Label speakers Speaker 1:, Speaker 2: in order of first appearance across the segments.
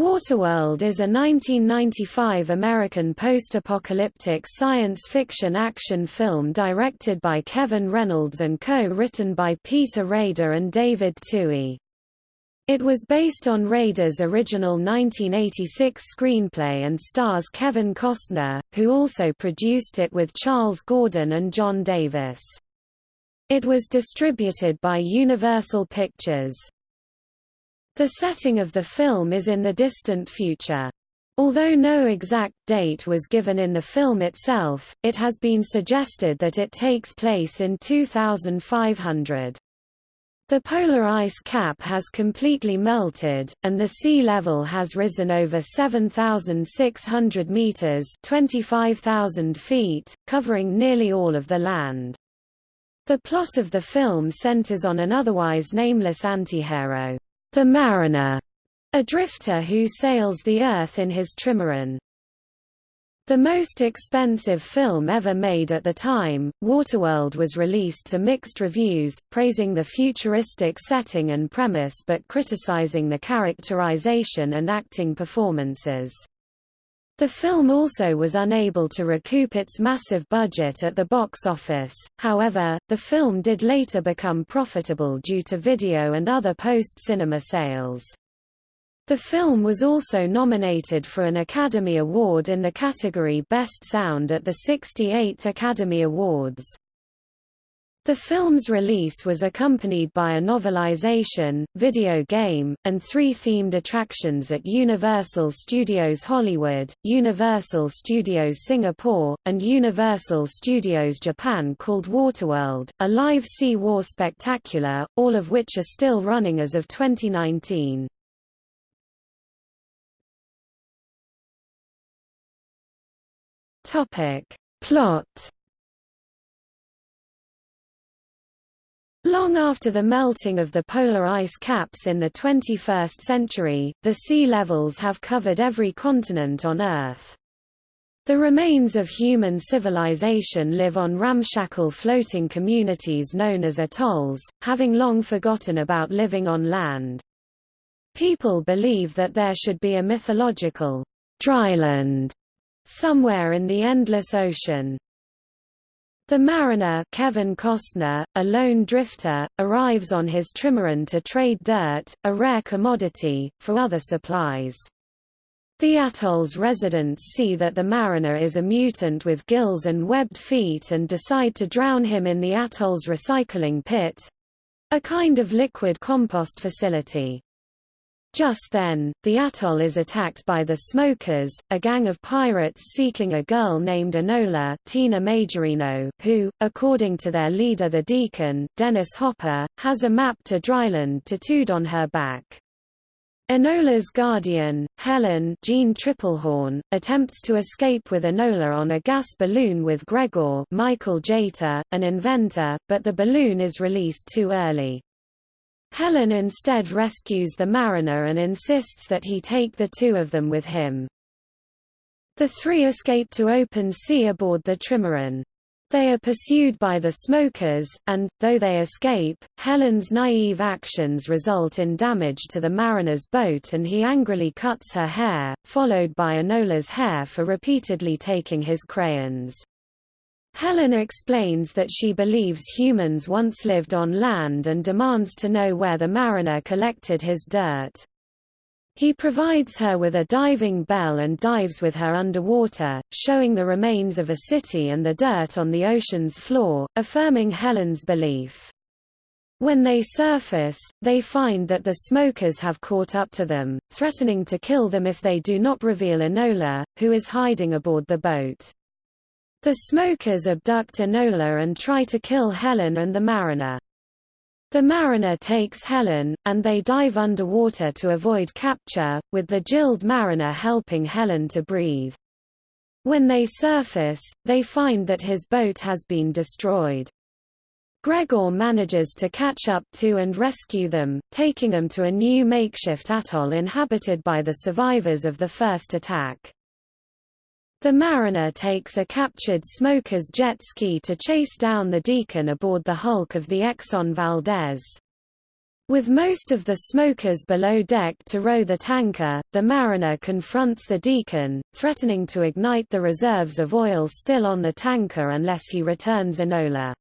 Speaker 1: Waterworld is a 1995 American post-apocalyptic science fiction action film directed by Kevin Reynolds and co-written by Peter Rader and David Twohy. It was based on Rader's original 1986 screenplay and stars Kevin Costner, who also produced it with Charles Gordon and John Davis. It was distributed by Universal Pictures. The setting of the film is in the distant future. Although no exact date was given in the film itself, it has been suggested that it takes place in 2500. The polar ice cap has completely melted, and the sea level has risen over 7,600 meters (25,000 feet), covering nearly all of the land. The plot of the film centers on an otherwise nameless antihero, the Mariner, a drifter who sails the Earth in his trimaran. The most expensive film ever made at the time, Waterworld was released to mixed reviews, praising the futuristic setting and premise but criticizing the characterization and acting performances. The film also was unable to recoup its massive budget at the box office, however, the film did later become profitable due to video and other post-cinema sales. The film was also nominated for an Academy Award in the category Best Sound at the 68th Academy Awards. The film's release was accompanied by a novelization, video game, and three themed attractions at Universal Studios Hollywood, Universal Studios Singapore, and Universal Studios Japan called Waterworld, a live sea war spectacular, all of which are still running as of 2019. Plot Long after the melting of the polar ice caps in the 21st century, the sea levels have covered every continent on Earth. The remains of human civilization live on ramshackle floating communities known as atolls, having long forgotten about living on land. People believe that there should be a mythological dryland somewhere in the endless ocean. The mariner Kevin Costner, a lone drifter, arrives on his trimaran to trade dirt, a rare commodity, for other supplies. The atoll's residents see that the mariner is a mutant with gills and webbed feet and decide to drown him in the atoll's recycling pit—a kind of liquid compost facility. Just then, the atoll is attacked by the Smokers, a gang of pirates seeking a girl named Enola Tina Majorino, who, according to their leader the Deacon, Dennis Hopper, has a map to Dryland tattooed on her back. Enola's guardian, Helen Jean Tripplehorn, attempts to escape with Enola on a gas balloon with Gregor Michael Jeter, an inventor, but the balloon is released too early. Helen instead rescues the mariner and insists that he take the two of them with him. The three escape to open sea aboard the trimaran. They are pursued by the smokers, and, though they escape, Helen's naive actions result in damage to the mariner's boat and he angrily cuts her hair, followed by Enola's hair for repeatedly taking his crayons. Helen explains that she believes humans once lived on land and demands to know where the mariner collected his dirt. He provides her with a diving bell and dives with her underwater, showing the remains of a city and the dirt on the ocean's floor, affirming Helen's belief. When they surface, they find that the smokers have caught up to them, threatening to kill them if they do not reveal Enola, who is hiding aboard the boat. The smokers abduct Enola and try to kill Helen and the mariner. The mariner takes Helen, and they dive underwater to avoid capture, with the Jilled mariner helping Helen to breathe. When they surface, they find that his boat has been destroyed. Gregor manages to catch up to and rescue them, taking them to a new makeshift atoll inhabited by the survivors of the first attack. The mariner takes a captured smoker's jet ski to chase down the Deacon aboard the hulk of the Exxon Valdez. With most of the smokers below deck to row the tanker, the mariner confronts the deacon, threatening to ignite the reserves of oil still on the tanker unless he returns Enola.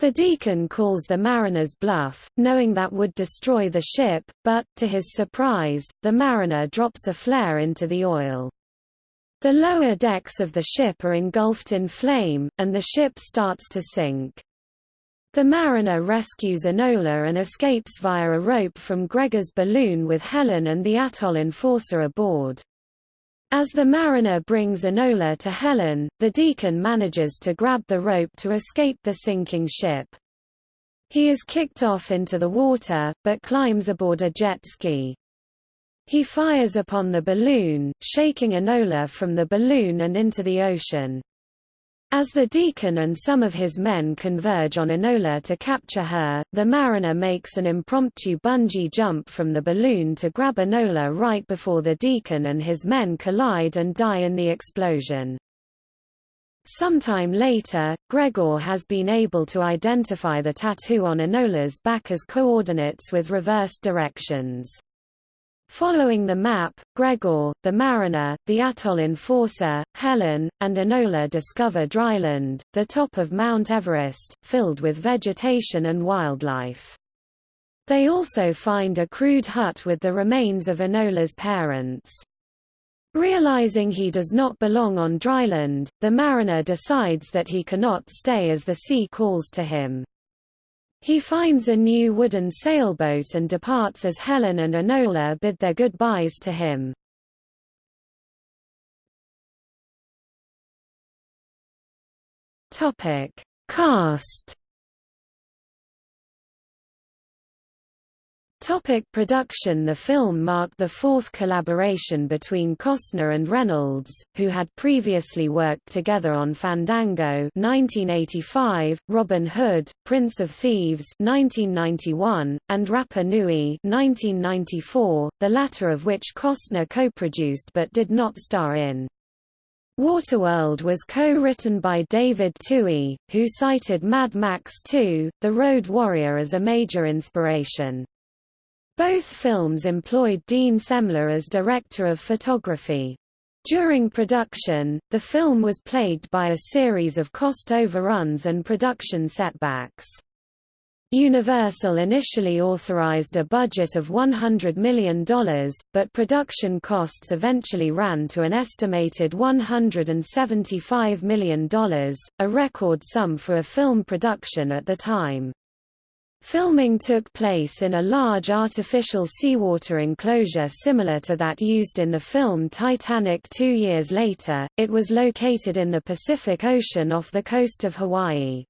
Speaker 1: The deacon calls the mariner's bluff, knowing that would destroy the ship, but, to his surprise, the mariner drops a flare into the oil. The lower decks of the ship are engulfed in flame, and the ship starts to sink. The mariner rescues Enola and escapes via a rope from Gregor's balloon with Helen and the atoll enforcer aboard. As the mariner brings Enola to Helen, the deacon manages to grab the rope to escape the sinking ship. He is kicked off into the water, but climbs aboard a jet ski. He fires upon the balloon, shaking Enola from the balloon and into the ocean. As the deacon and some of his men converge on Enola to capture her, the mariner makes an impromptu bungee jump from the balloon to grab Enola right before the deacon and his men collide and die in the explosion. Sometime later, Gregor has been able to identify the tattoo on Enola's back as coordinates with reversed directions. Following the map, Gregor, the mariner, the atoll enforcer, Helen, and Enola discover dryland, the top of Mount Everest, filled with vegetation and wildlife. They also find a crude hut with the remains of Enola's parents. Realizing he does not belong on dryland, the mariner decides that he cannot stay as the sea calls to him. He finds a new wooden sailboat and departs as Helen and Enola bid their goodbyes to him. Topic: Cast Topic production The film marked the fourth collaboration between Costner and Reynolds, who had previously worked together on Fandango 1985, Robin Hood, Prince of Thieves 1991, and Rapa Nui 1994, the latter of which Costner co-produced but did not star in. Waterworld was co-written by David Twohy, who cited Mad Max 2, The Road Warrior as a major inspiration. Both films employed Dean Semler as director of photography. During production, the film was plagued by a series of cost overruns and production setbacks. Universal initially authorized a budget of $100 million, but production costs eventually ran to an estimated $175 million, a record sum for a film production at the time. Filming took place in a large artificial seawater enclosure similar to that used in the film Titanic two years later. It was located in the Pacific Ocean off the coast of Hawaii.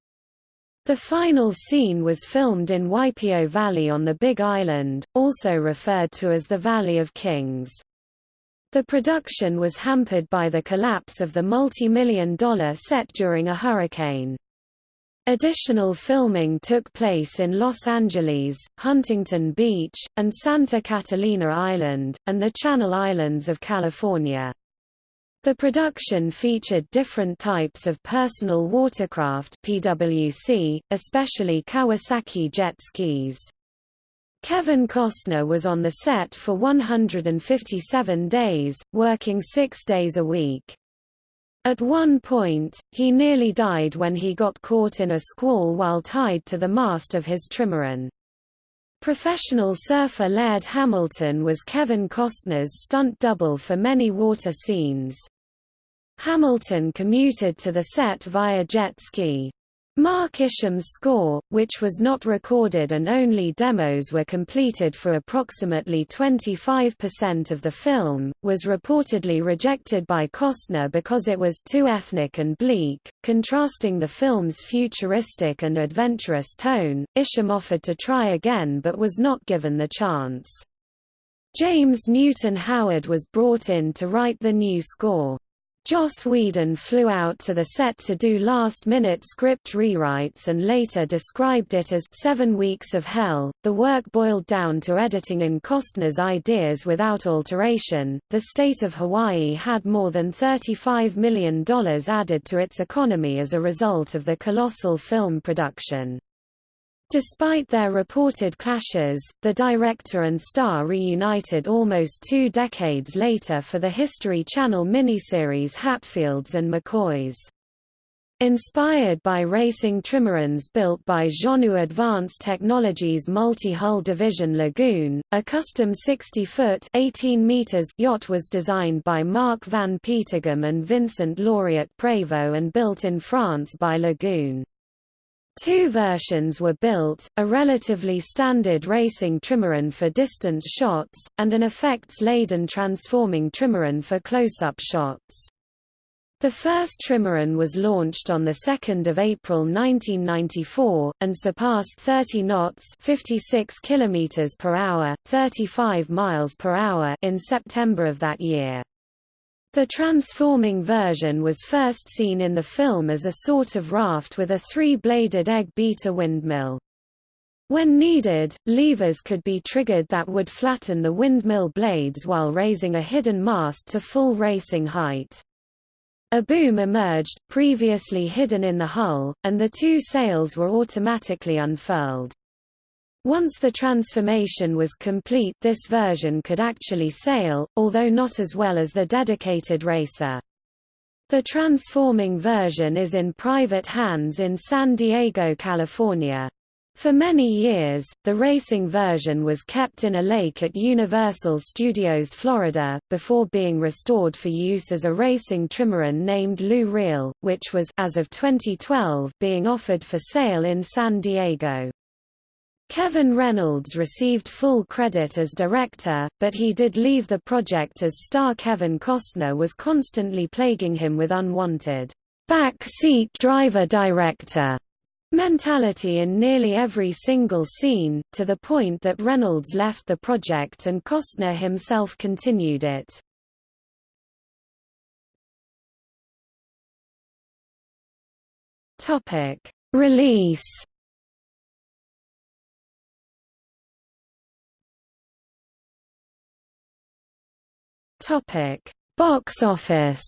Speaker 1: The final scene was filmed in Waipio Valley on the Big Island, also referred to as the Valley of Kings. The production was hampered by the collapse of the multi-million dollar set during a hurricane. Additional filming took place in Los Angeles, Huntington Beach, and Santa Catalina Island, and the Channel Islands of California. The production featured different types of personal watercraft PWC, especially Kawasaki jet skis. Kevin Costner was on the set for 157 days, working six days a week. At one point, he nearly died when he got caught in a squall while tied to the mast of his trimaran. Professional surfer Laird Hamilton was Kevin Costner's stunt double for many water scenes. Hamilton commuted to the set via jet ski. Mark Isham's score, which was not recorded and only demos were completed for approximately 25% of the film, was reportedly rejected by Costner because it was too ethnic and bleak. Contrasting the film's futuristic and adventurous tone, Isham offered to try again but was not given the chance. James Newton Howard was brought in to write the new score. Joss Whedon flew out to the set to do last-minute script rewrites and later described it as seven weeks of hell. The work boiled down to editing in Costner's ideas without alteration. The state of Hawaii had more than $35 million added to its economy as a result of the colossal film production. Despite their reported clashes, the director and star reunited almost two decades later for the History Channel miniseries Hatfields and McCoys. Inspired by racing trimarans built by Jeanneau Advanced Technologies multi-hull division Lagoon, a custom 60-foot yacht was designed by Marc van Peteghem and Vincent Lauriot-Prévost and built in France by Lagoon. Two versions were built, a relatively standard racing trimaran for distance shots, and an effects-laden transforming trimaran for close-up shots. The first trimaran was launched on 2 April 1994, and surpassed 30 knots 56 km per hour, 35 miles per hour in September of that year. The transforming version was first seen in the film as a sort of raft with a three-bladed egg beater windmill. When needed, levers could be triggered that would flatten the windmill blades while raising a hidden mast to full racing height. A boom emerged, previously hidden in the hull, and the two sails were automatically unfurled. Once the transformation was complete this version could actually sail, although not as well as the dedicated racer. The transforming version is in private hands in San Diego, California. For many years, the racing version was kept in a lake at Universal Studios Florida, before being restored for use as a racing trimaran named Loe Real, which was as of 2012 being offered for sale in San Diego. Kevin Reynolds received full credit as director, but he did leave the project as star Kevin Costner was constantly plaguing him with unwanted backseat driver director mentality in nearly every single scene, to the point that Reynolds left the project and Costner himself continued it. Release Topic: Box office.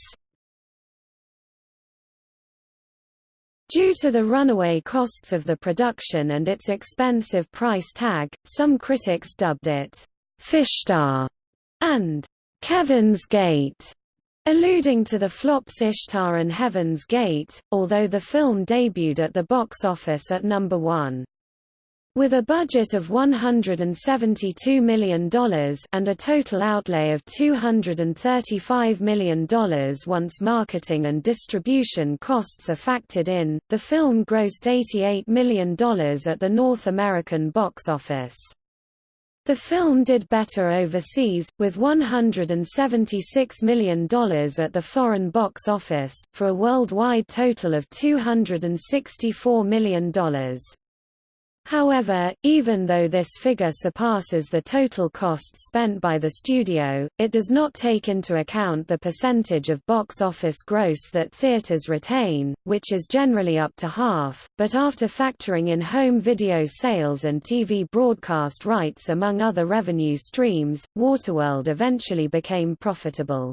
Speaker 1: Due to the runaway costs of the production and its expensive price tag, some critics dubbed it Fishtar and Kevin's Gate, alluding to the flops Ishtar and Heaven's Gate, although the film debuted at the box office at number one. With a budget of $172 million and a total outlay of $235 million once marketing and distribution costs are factored in, the film grossed $88 million at the North American box office. The film did better overseas, with $176 million at the foreign box office, for a worldwide total of $264 million. However, even though this figure surpasses the total costs spent by the studio, it does not take into account the percentage of box office gross that theaters retain, which is generally up to half, but after factoring in home video sales and TV broadcast rights among other revenue streams, Waterworld eventually became profitable.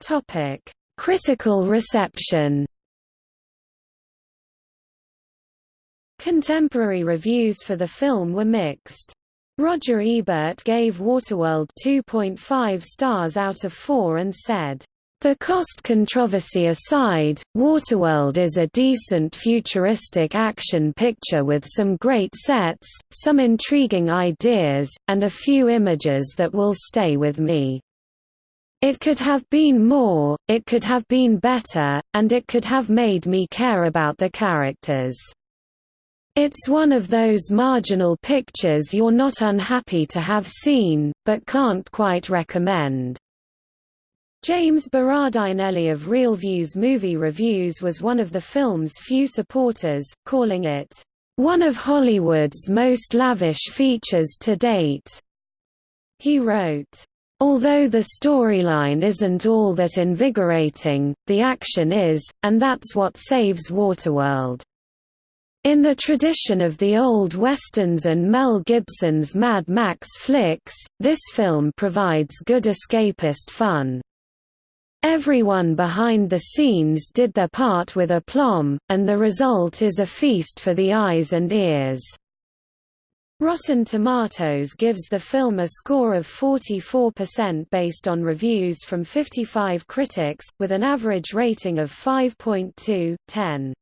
Speaker 1: Topic Critical reception Contemporary reviews for the film were mixed. Roger Ebert gave Waterworld 2.5 stars out of 4 and said, the cost controversy aside, Waterworld is a decent futuristic action picture with some great sets, some intriguing ideas, and a few images that will stay with me. It could have been more, it could have been better, and it could have made me care about the characters. It's one of those marginal pictures you're not unhappy to have seen, but can't quite recommend. James Berardinelli of ReelViews Movie Reviews was one of the film's few supporters, calling it, "...one of Hollywood's most lavish features to date." He wrote, Although the storyline isn't all that invigorating, the action is, and that's what saves Waterworld. In the tradition of the old westerns and Mel Gibson's Mad Max flicks, this film provides good escapist fun. Everyone behind the scenes did their part with aplomb, and the result is a feast for the eyes and ears." Rotten Tomatoes gives the film a score of 44% based on reviews from 55 critics, with an average rating of 5.2/10.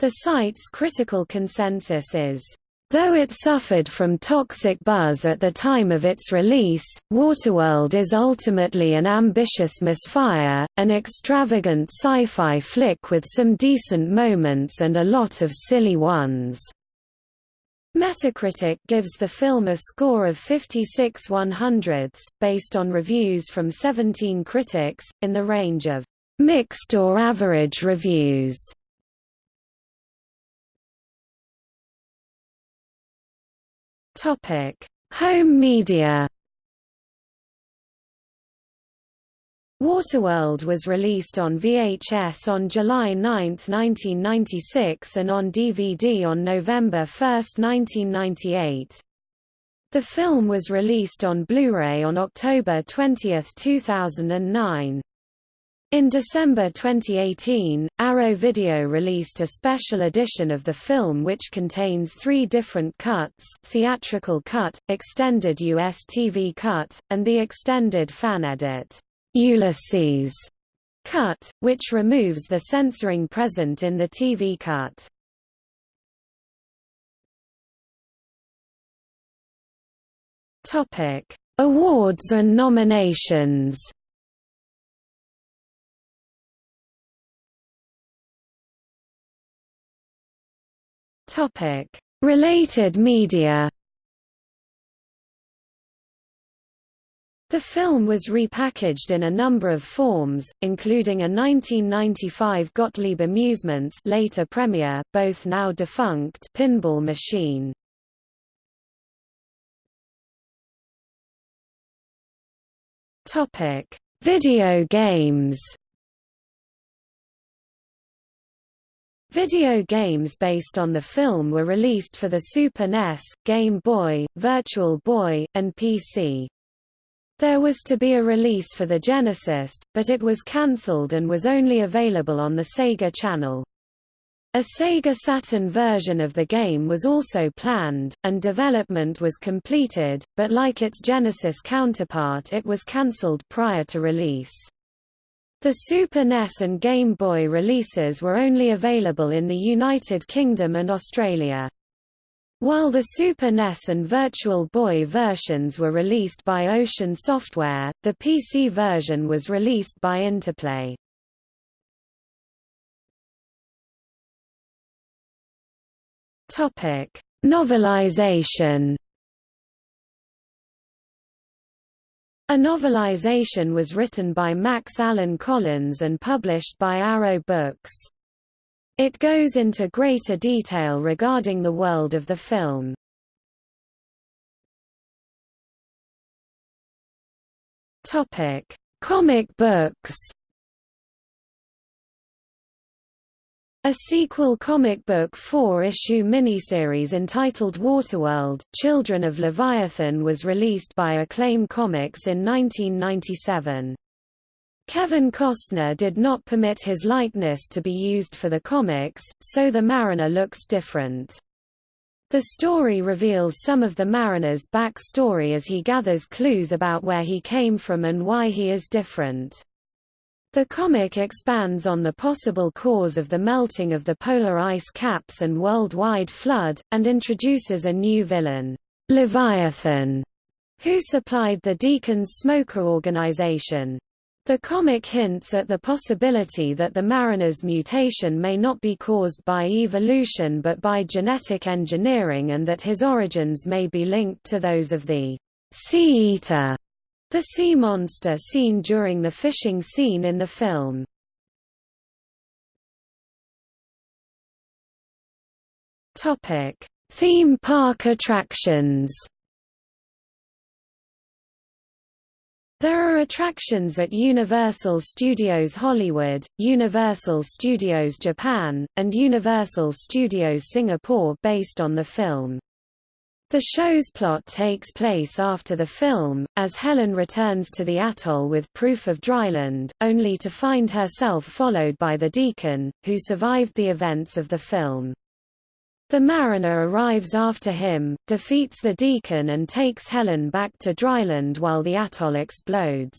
Speaker 1: The site's critical consensus is Though it suffered from toxic buzz at the time of its release, Waterworld is ultimately an ambitious misfire, an extravagant sci-fi flick with some decent moments and a lot of silly ones. Metacritic gives the film a score of 56 100ths, based on reviews from 17 critics, in the range of mixed or average reviews. Topic: Home media. Waterworld was released on VHS on July 9, 1996 and on DVD on November 1, 1998. The film was released on Blu-ray on October 20, 2009. In December 2018, Arrow Video released a special edition of the film which contains three different cuts theatrical cut, extended US TV cut, and the extended fan edit, Ulysses cut, which removes the censoring present in the TV cut. Topic: Awards and nominations Topic: Related media. The film was repackaged in a number of forms, including a 1995 Gottlieb Amusements later Premier, both now defunct pinball machine. Topic: Video games. Video games based on the film were released for the Super NES, Game Boy, Virtual Boy, and PC. There was to be a release for the Genesis, but it was cancelled and was only available on the Sega Channel. A Sega Saturn version of the game was also planned, and development was completed, but like its Genesis counterpart it was cancelled prior to release. The Super NES and Game Boy releases were only available in the United Kingdom and Australia. While the Super NES and Virtual Boy versions were released by Ocean Software, the PC version was released by Interplay. Topic: Novelization A novelization was written by Max Allan Collins and published by Arrow Books. It goes into greater detail regarding the world of the film. Topic: Comic books. A sequel comic book four-issue miniseries entitled Waterworld, Children of Leviathan was released by Acclaim Comics in 1997. Kevin Costner did not permit his likeness to be used for the comics, so the Mariner looks different. The story reveals some of the Mariner's backstory as he gathers clues about where he came from and why he is different. The comic expands on the possible cause of the melting of the polar ice caps and worldwide flood, and introduces a new villain, Leviathan, who supplied the Deacons Smoker organization. The comic hints at the possibility that the Mariner's mutation may not be caused by evolution but by genetic engineering and that his origins may be linked to those of the Sea Eater the sea monster seen during the fishing scene in the film. Topic: Theme park attractions. There are attractions at Universal Studios Hollywood, Universal Studios Japan, and Universal Studios Singapore based on the film. The show's plot takes place after the film, as Helen returns to the atoll with proof of dryland, only to find herself followed by the Deacon, who survived the events of the film. The mariner arrives after him, defeats the Deacon and takes Helen back to dryland while the atoll explodes.